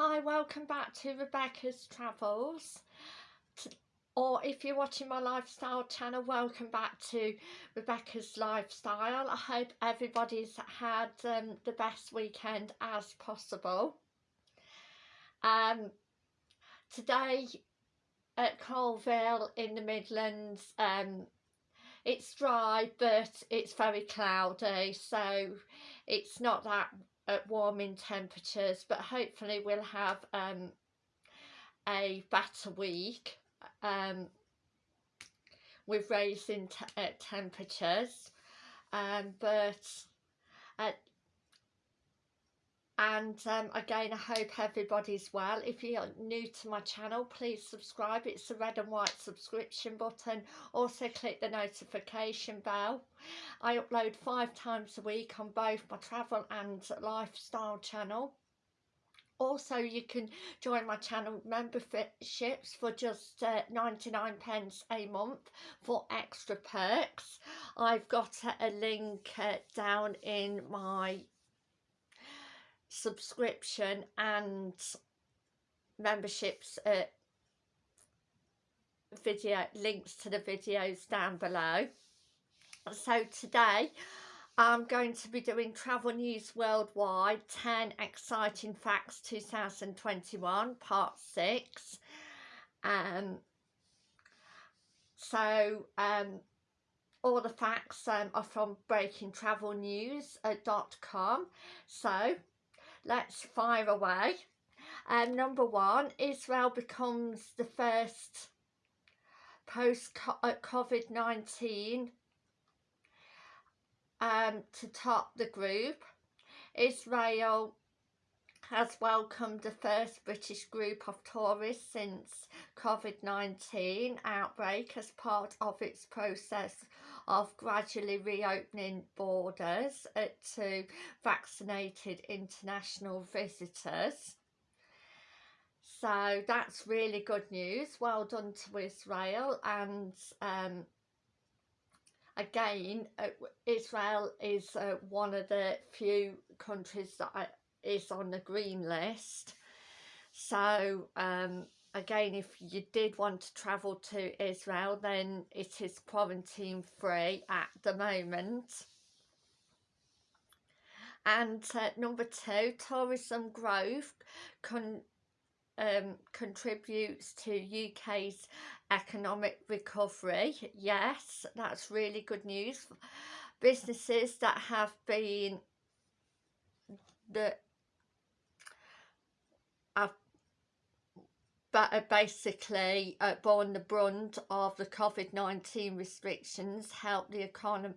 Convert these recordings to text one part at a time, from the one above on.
Hi, welcome back to Rebecca's Travels. Or if you're watching my lifestyle channel, welcome back to Rebecca's Lifestyle. I hope everybody's had um, the best weekend as possible. Um, today at Coalville in the Midlands, um, it's dry but it's very cloudy so it's not that at warming temperatures but hopefully we'll have um, a better week um, with raising uh, temperatures. Um, but uh, and um, again I hope everybody's well. If you're new to my channel please subscribe. It's the red and white subscription button. Also click the notification bell. I upload five times a week on both my travel and lifestyle channel. Also you can join my channel memberships for just uh, 99 pence a month for extra perks. I've got a link uh, down in my subscription and memberships at video links to the videos down below. So today I'm going to be doing travel news worldwide 10 exciting facts 2021 part 6 um so um all the facts um, are from breakingtravelnews.com so let's fire away. And number one, Israel becomes the first post-COVID-19 um, to top the group. Israel has welcomed the first British group of tourists since COVID-19 outbreak as part of its process of gradually reopening borders to vaccinated international visitors. So that's really good news. Well done to Israel and um, again uh, Israel is uh, one of the few countries that is on the green list. So um, again if you did want to travel to Israel then it is quarantine free at the moment. And uh, number two tourism growth con um, contributes to UK's economic recovery. Yes that's really good news. Businesses that have been the but uh, basically uh, borne the brunt of the COVID-19 restrictions helped the economy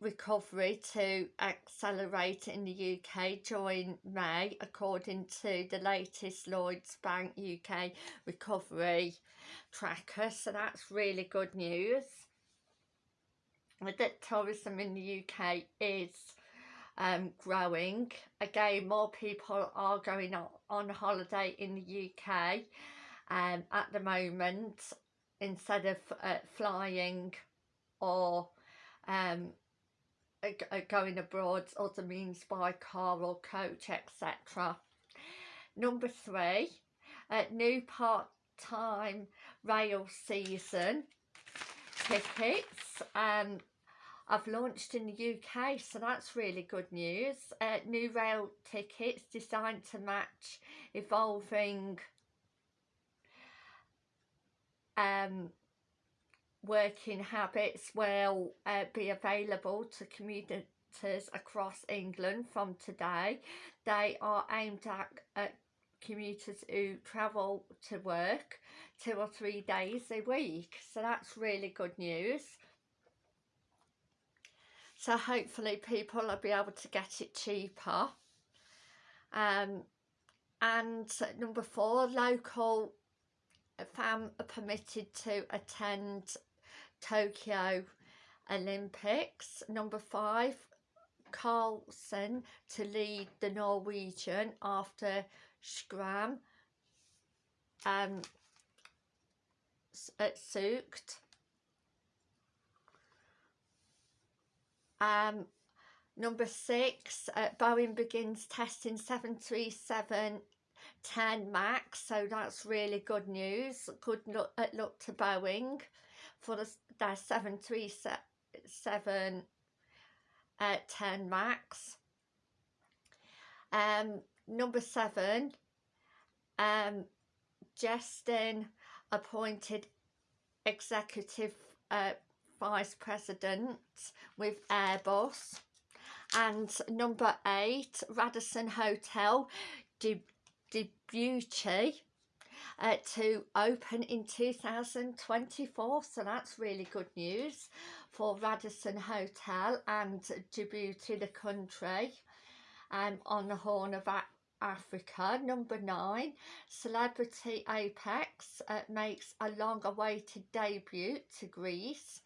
recovery to accelerate in the UK during May according to the latest Lloyds Bank UK recovery tracker. So that's really good news. That tourism in the UK is um, growing. Again, more people are going on, on holiday in the UK um, at the moment instead of uh, flying or um, going abroad other means by car or coach etc. Number three, uh, new part-time rail season tickets um, I've launched in the UK so that's really good news. Uh, new rail tickets designed to match evolving um, working habits will uh, be available to commuters across England from today. They are aimed at, at commuters who travel to work two or three days a week so that's really good news so hopefully people will be able to get it cheaper. Um, and number four local fam are permitted to attend Tokyo Olympics. Number five Karlsen to lead the Norwegian after Schram um, at Sukt Um, number six, uh, Boeing begins testing 737 10 max so that's really good news. Good look at look to Boeing for the, their 737 uh, 10 max. Um number seven um Justin appointed executive uh, vice president with Airbus and number eight Radisson Hotel Djibouti uh, to open in 2024 so that's really good news for Radisson Hotel and Djibouti the country um, on the Horn of Africa. Number nine, Celebrity Apex uh, makes a long-awaited debut to Greece.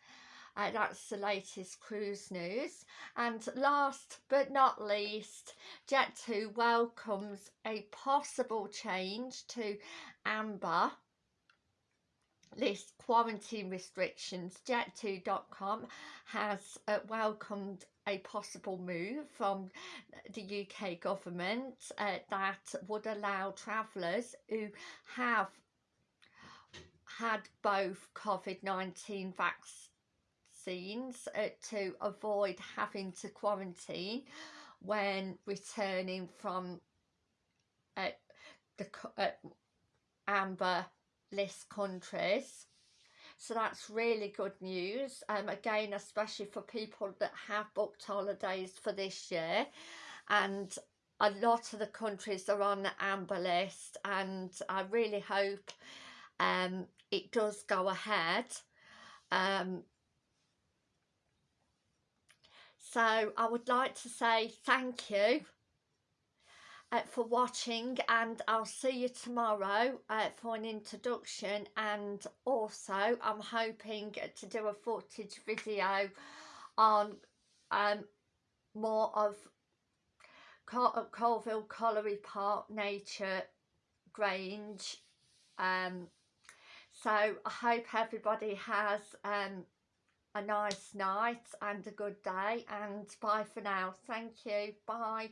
Uh, that's the latest cruise news. And last but not least, Jet2 welcomes a possible change to Amber list quarantine restrictions. Jet2.com has uh, welcomed a possible move from the UK government uh, that would allow travellers who have had both COVID-19 vaccines uh, to avoid having to quarantine when returning from uh, the uh, amber list countries. So that's really good news. Um again especially for people that have booked holidays for this year. And a lot of the countries are on the amber list and I really hope um it does go ahead. Um so I would like to say thank you uh, for watching and I'll see you tomorrow uh, for an introduction. And also I'm hoping to do a footage video on um, more of Col Coalville Colliery Park Nature Grange. Um, so I hope everybody has um, a nice night and a good day and bye for now. Thank you. Bye